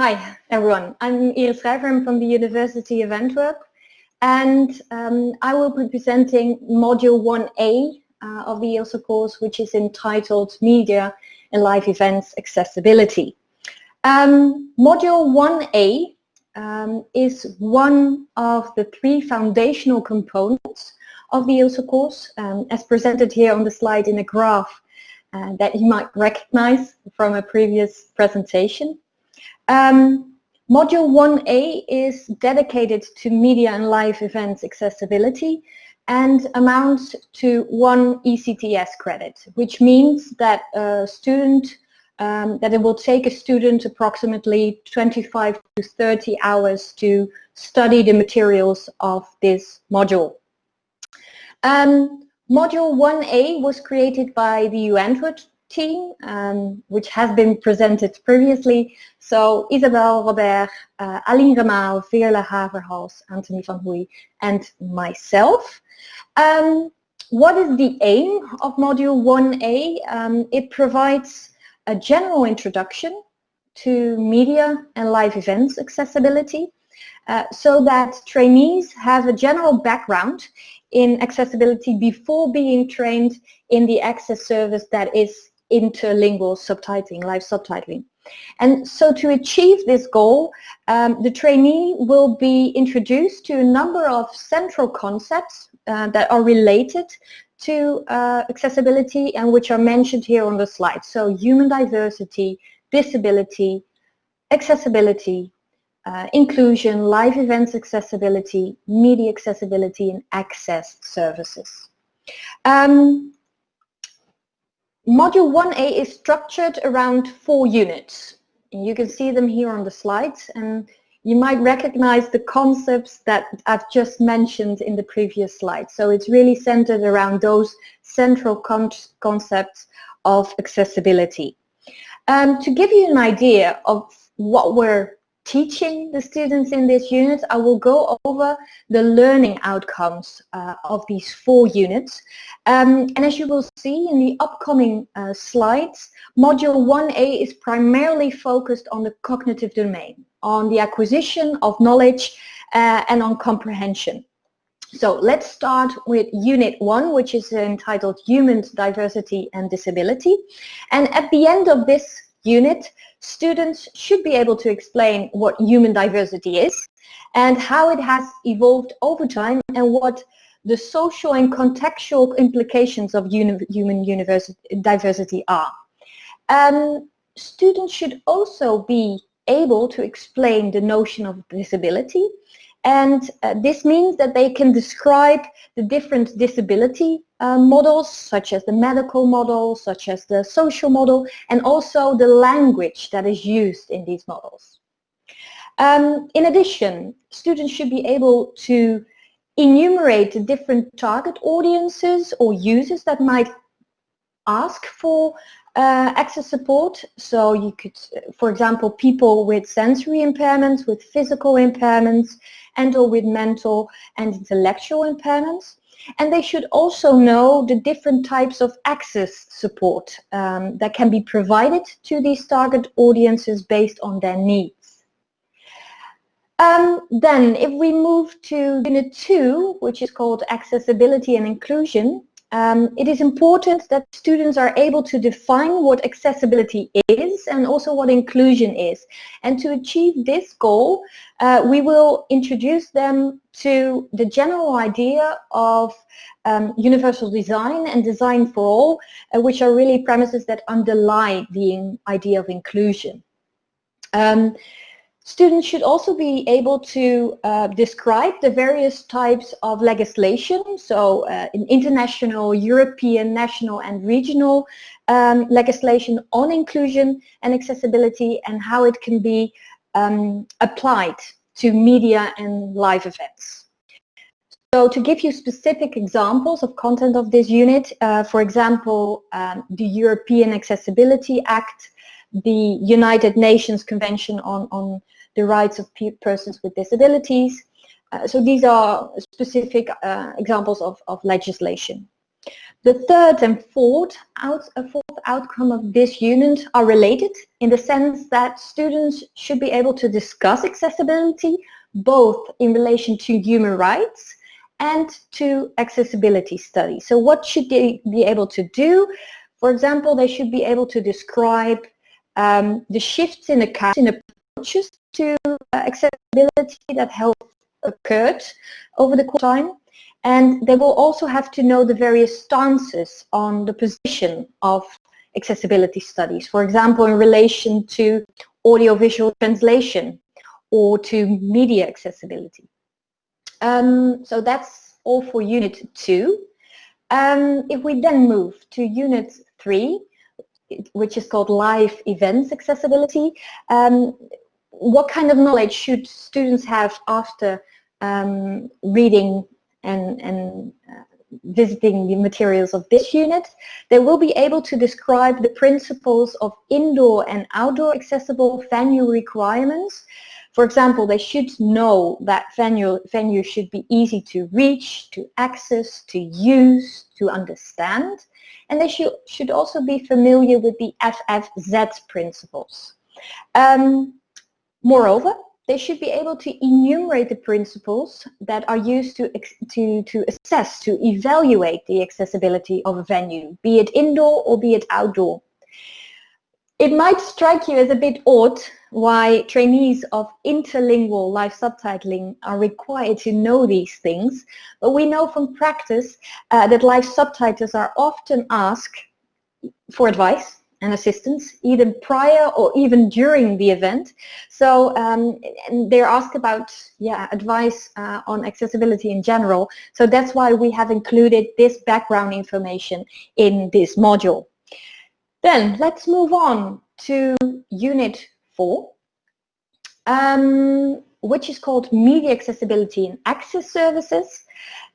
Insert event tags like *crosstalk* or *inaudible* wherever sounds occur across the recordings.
Hi everyone, I'm Iris Schrijver from the University of Antwerp and um, I will be presenting Module 1A uh, of the ILSA course which is entitled Media and Live Events Accessibility. Um, module 1A um, is one of the three foundational components of the ILSA course um, as presented here on the slide in a graph uh, that you might recognize from a previous presentation. Um, module 1A is dedicated to media and live events accessibility and amounts to one ECTS credit, which means that a student um, that it will take a student approximately 25 to 30 hours to study the materials of this module. Um, module 1A was created by the Antwerp team, um, which has been presented previously. So Isabel Robert, uh, Aline Remael, Veerle Haverhals, Anthony van Hooy, and myself. Um, what is the aim of Module 1A? Um, it provides a general introduction to media and live events accessibility uh, so that trainees have a general background in accessibility before being trained in the access service that is interlingual subtitling, live subtitling. And so to achieve this goal, um, the trainee will be introduced to a number of central concepts uh, that are related to uh, accessibility and which are mentioned here on the slide. So human diversity, disability, accessibility, uh, inclusion, live events accessibility, media accessibility and access services. Um, Module 1A is structured around four units. You can see them here on the slides and you might recognize the concepts that I've just mentioned in the previous slide. So it's really centered around those central con concepts of accessibility. Um, to give you an idea of what we're teaching the students in this unit, I will go over the learning outcomes uh, of these four units. Um, and as you will see in the upcoming uh, slides, Module 1A is primarily focused on the cognitive domain, on the acquisition of knowledge uh, and on comprehension. So let's start with Unit 1, which is entitled Human Diversity and Disability. And at the end of this unit, students should be able to explain what human diversity is and how it has evolved over time and what the social and contextual implications of uni human diversity are. Um, students should also be able to explain the notion of disability and uh, this means that they can describe the different disability uh, models, such as the medical model, such as the social model, and also the language that is used in these models. Um, in addition, students should be able to enumerate the different target audiences or users that might ask for uh, access support. So you could, for example, people with sensory impairments, with physical impairments, and or with mental and intellectual impairments. And they should also know the different types of access support um, that can be provided to these target audiences based on their needs. Um, then if we move to Unit 2, which is called Accessibility and Inclusion, um, it is important that students are able to define what accessibility is and also what inclusion is. And to achieve this goal, uh, we will introduce them to the general idea of um, universal design and design for all, uh, which are really premises that underlie the idea of inclusion. Um, Students should also be able to uh, describe the various types of legislation, so uh, in international, European, national and regional um, legislation on inclusion and accessibility and how it can be um, applied to media and live events. So to give you specific examples of content of this unit, uh, for example, um, the European Accessibility Act, the United Nations Convention on, on the rights of persons with disabilities. Uh, so these are specific uh, examples of, of legislation. The third and fourth, out, fourth outcome of this unit are related in the sense that students should be able to discuss accessibility both in relation to human rights and to accessibility studies. So what should they be able to do? For example, they should be able to describe um, the shifts in, the in approaches to uh, accessibility that have occurred over the course of time. And they will also have to know the various stances on the position of accessibility studies. For example, in relation to audiovisual translation or to media accessibility. Um, so that's all for unit two. Um, if we then move to unit three, which is called live events accessibility, um, what kind of knowledge should students have after um, reading and, and uh, visiting the materials of this unit? They will be able to describe the principles of indoor and outdoor accessible venue requirements for example, they should know that venue, venue should be easy to reach, to access, to use, to understand. And they should, should also be familiar with the FFZ principles. Um, moreover, they should be able to enumerate the principles that are used to, to, to assess, to evaluate the accessibility of a venue, be it indoor or be it outdoor. It might strike you as a bit odd why trainees of interlingual live subtitling are required to know these things, but we know from practice uh, that live subtitles are often asked for advice and assistance, either prior or even during the event. So um, they're asked about yeah, advice uh, on accessibility in general. So that's why we have included this background information in this module. Then let's move on to unit four, um, which is called Media Accessibility and Access Services,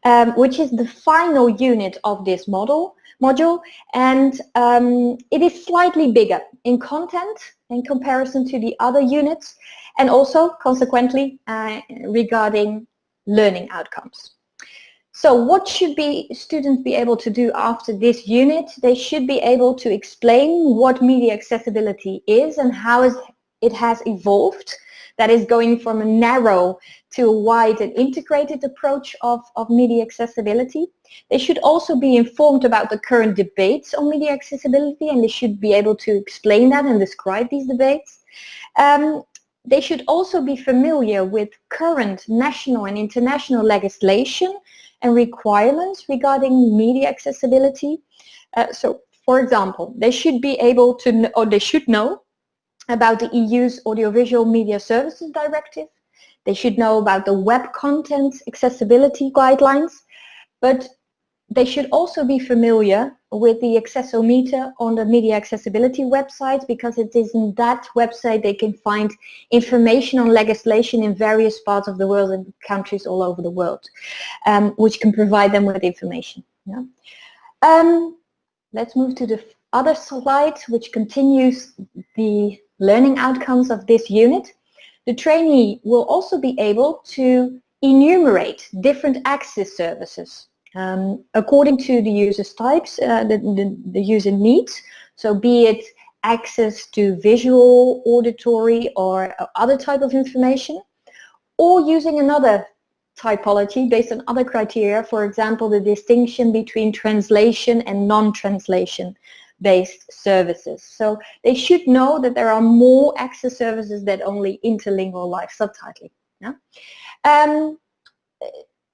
um, which is the final unit of this model module and um, it is slightly bigger in content in comparison to the other units and also consequently uh, regarding learning outcomes. So what should be students be able to do after this unit? They should be able to explain what media accessibility is and how it has evolved. That is going from a narrow to a wide and integrated approach of, of media accessibility. They should also be informed about the current debates on media accessibility and they should be able to explain that and describe these debates. Um, they should also be familiar with current national and international legislation and requirements regarding media accessibility. Uh, so, for example, they should be able to, or they should know about the EU's Audiovisual Media Services Directive. They should know about the Web Content Accessibility Guidelines, but they should also be familiar with the Accessometer on the Media Accessibility website because it is in that website they can find information on legislation in various parts of the world and countries all over the world, um, which can provide them with information. Yeah. Um, let's move to the other slide, which continues the learning outcomes of this unit. The trainee will also be able to enumerate different access services um, according to the user's types, uh, the, the, the user needs, so be it access to visual, auditory or other type of information, or using another typology based on other criteria, for example, the distinction between translation and non-translation based services. So they should know that there are more access services than only interlingual live subtitling. Yeah? Um,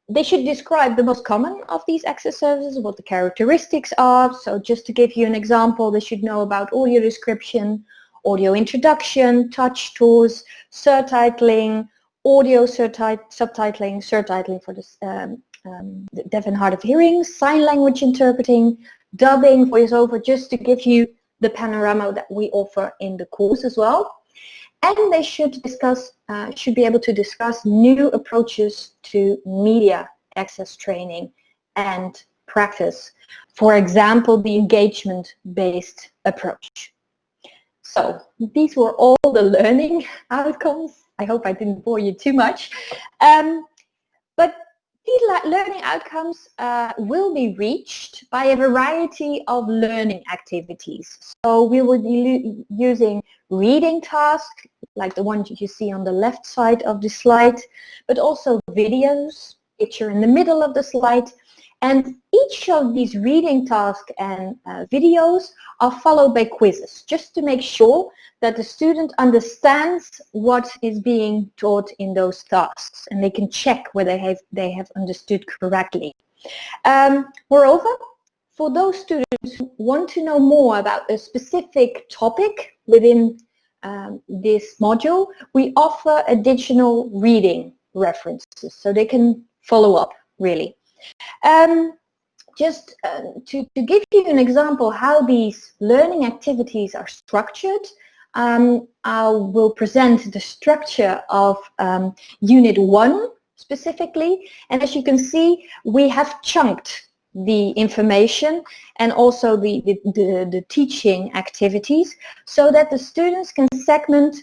they should describe the most common of these access services, what the characteristics are. So just to give you an example, they should know about audio description, audio introduction, touch tours, surtitling, audio subtitling, surtitling for the, um, um, the deaf and hard of hearing, sign language interpreting, dubbing, voiceover, just to give you the panorama that we offer in the course as well and they should discuss, uh, should be able to discuss new approaches to media access training and practice. For example, the engagement-based approach. So these were all the learning *laughs* outcomes. I hope I didn't bore you too much. Um, but learning outcomes uh, will be reached by a variety of learning activities. So we will be using reading tasks, like the ones you see on the left side of the slide, but also videos, picture in the middle of the slide, and each of these reading tasks and uh, videos are followed by quizzes, just to make sure that the student understands what is being taught in those tasks and they can check whether they have, they have understood correctly. Um, moreover, for those students who want to know more about a specific topic within um, this module, we offer additional reading references so they can follow up really. Um, just uh, to, to give you an example how these learning activities are structured, um, I will present the structure of um, Unit 1 specifically. And as you can see, we have chunked the information and also the, the, the, the teaching activities so that the students can segment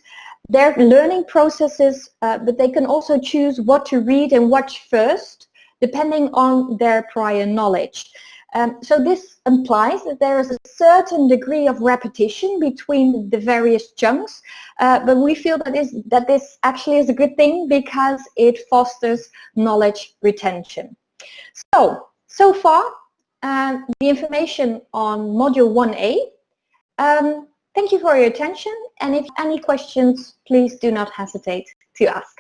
their learning processes, uh, but they can also choose what to read and watch first depending on their prior knowledge. Um, so this implies that there is a certain degree of repetition between the various chunks, uh, but we feel that this, that this actually is a good thing because it fosters knowledge retention. So, so far, uh, the information on Module 1A. Um, thank you for your attention, and if any questions, please do not hesitate to ask.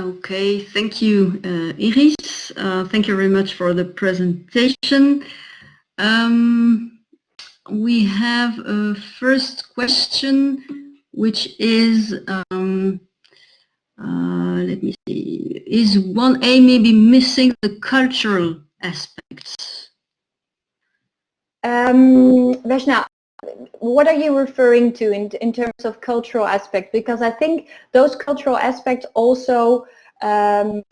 Okay, thank you, uh, Iris. Uh, thank you very much for the presentation. Um, we have a first question, which is, um, uh, let me see, is 1A maybe missing the cultural aspects? Um, Veshna, what are you referring to in, in terms of cultural aspects? Because I think those cultural aspects also um,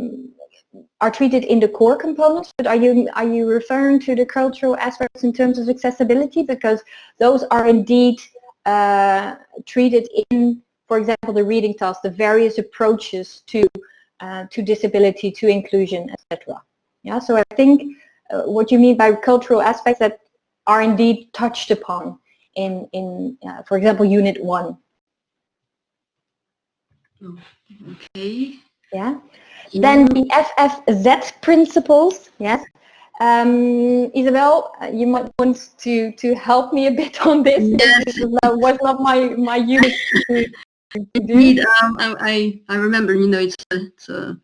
are treated in the core components, but are you are you referring to the cultural aspects in terms of accessibility? Because those are indeed uh, treated in, for example, the reading task, the various approaches to uh, to disability, to inclusion, etc. Yeah, so I think uh, what you mean by cultural aspects that are indeed touched upon in, in uh, for example, Unit 1. Okay. Yeah. Then the FFZ principles, yes. Um, Isabel, uh, you might want to, to help me a bit on this. Yes. This was not my, my unit to, to *laughs* Indeed, um, I, I remember, you know, it's, a, it's a,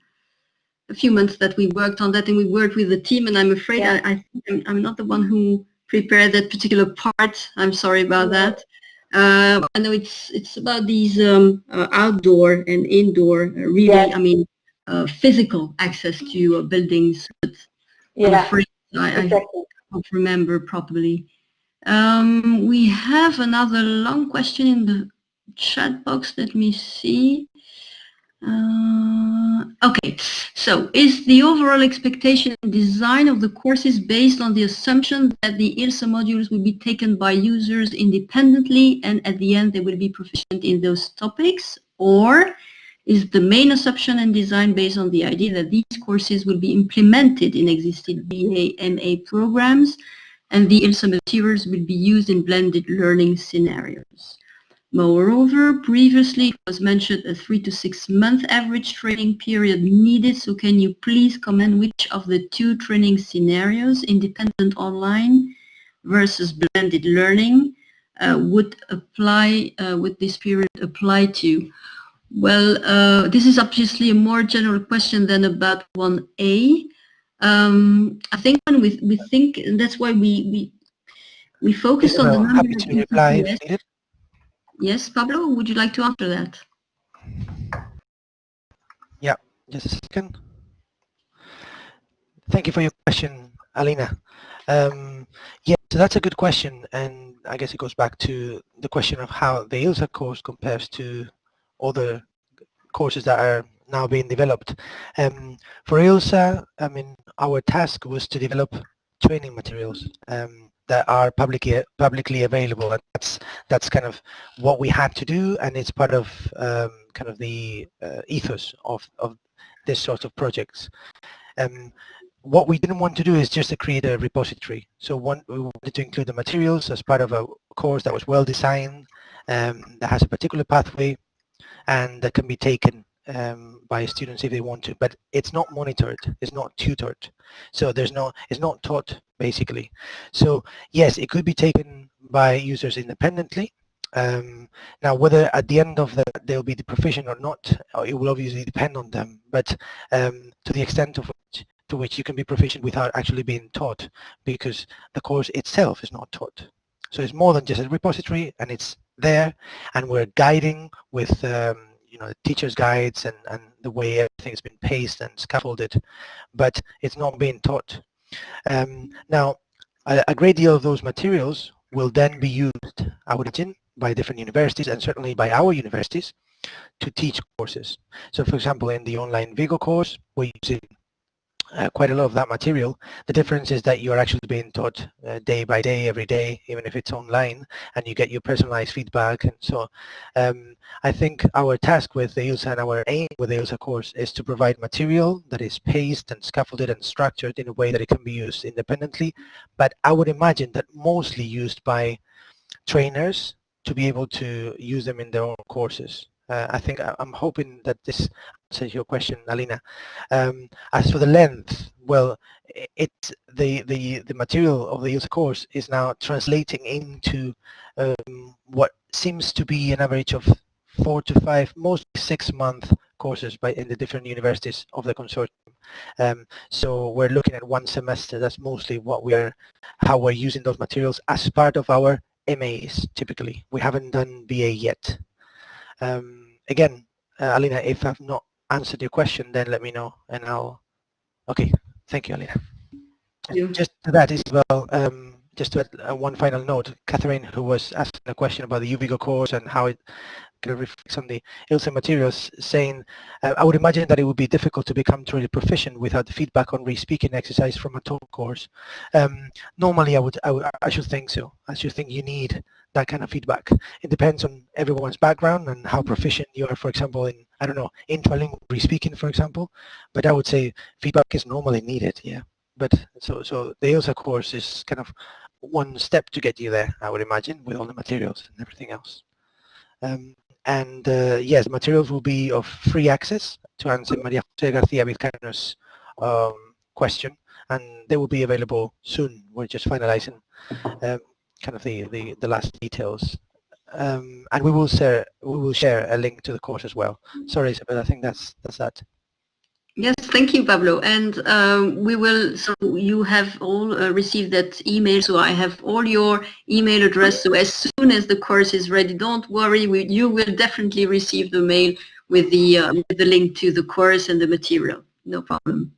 a, few months that we worked on that and we worked with the team and I'm afraid yeah. I, I, I'm, I'm not the one who prepare that particular part. I'm sorry about that. Uh, I know it's it's about these um, uh, outdoor and indoor, uh, really, yeah. I mean, uh, physical access to uh, buildings. But yeah, afraid I, exactly. I don't remember properly. Um, we have another long question in the chat box. Let me see. Uh, okay, so is the overall expectation and design of the courses based on the assumption that the ILSA modules will be taken by users independently and at the end they will be proficient in those topics? Or is the main assumption and design based on the idea that these courses will be implemented in existing BA, MA programs and the ILSA materials will be used in blended learning scenarios? Moreover, previously it was mentioned a three to six month average training period needed. So can you please comment which of the two training scenarios, independent online versus blended learning, uh, would apply, uh, would this period apply to? Well, uh, this is obviously a more general question than about 1A. Um, I think when we, we think, that's why we, we, we focus on the number reply Yes, Pablo, would you like to answer that? Yeah, just a second. Thank you for your question, Alina. Um, yeah, so that's a good question, and I guess it goes back to the question of how the ILSA course compares to other courses that are now being developed. Um, for ILSA, I mean, our task was to develop training materials. Um, that are publicly publicly available and that's that's kind of what we had to do and it's part of um, kind of the uh, ethos of, of this sort of projects. Um, what we didn't want to do is just to create a repository. So one, we wanted to include the materials as part of a course that was well designed, um, that has a particular pathway, and that can be taken um, by students if they want to. But it's not monitored, it's not tutored. So there's no, it's not taught basically. So yes, it could be taken by users independently. Um, now, whether at the end of that they'll be the proficient or not, uh, it will obviously depend on them. But um, to the extent of which to which you can be proficient without actually being taught because the course itself is not taught. So it's more than just a repository and it's there and we're guiding with um, you know teachers guides and, and the way everything's been paced and scaffolded but it's not being taught. Um, now a, a great deal of those materials will then be used I would imagine by different universities and certainly by our universities to teach courses. So for example in the online Vigo course we're using uh, quite a lot of that material. The difference is that you're actually being taught uh, day by day, every day, even if it's online, and you get your personalized feedback. And so um, I think our task with the ILSA and our aim with the ILSA course is to provide material that is paced and scaffolded and structured in a way that it can be used independently. But I would imagine that mostly used by trainers to be able to use them in their own courses. Uh, I think I'm hoping that this answers your question, Alina. Um, as for the length, well, it the the the material of the user course is now translating into um, what seems to be an average of four to five, mostly six month courses by in the different universities of the consortium. Um, so we're looking at one semester. That's mostly what we're how we're using those materials as part of our MAs. Typically, we haven't done BA yet. Um, again, uh, Alina, if I've not answered your question, then let me know and I'll, okay, thank you, Alina. You. Just to that as well, um, just to add uh, one final note, Catherine, who was asking a question about the UVigo course and how it kind of reflects on the ILSA materials, saying, uh, I would imagine that it would be difficult to become truly proficient without the feedback on re-speaking exercise from a talk course. Um, normally, I would, I would, I should think so. I should think you need that kind of feedback. It depends on everyone's background and how proficient you are, for example, in, I don't know, intralingual speaking, for example. But I would say feedback is normally needed, yeah. But so, so the ILSA course is kind of one step to get you there, I would imagine, with all the materials and everything else. Um, and uh, yes, materials will be of free access to answer Maria Jose Garcia Vizcaino's um, question, and they will be available soon. We're just finalizing um, kind of the, the, the last details. Um, and we will share we will share a link to the course as well. Sorry, Isabel, I think that's that's that. Yes, thank you, Pablo. And um, we will, so you have all uh, received that email, so I have all your email address. So as soon as the course is ready, don't worry, we, you will definitely receive the mail with the, um, with the link to the course and the material. No problem.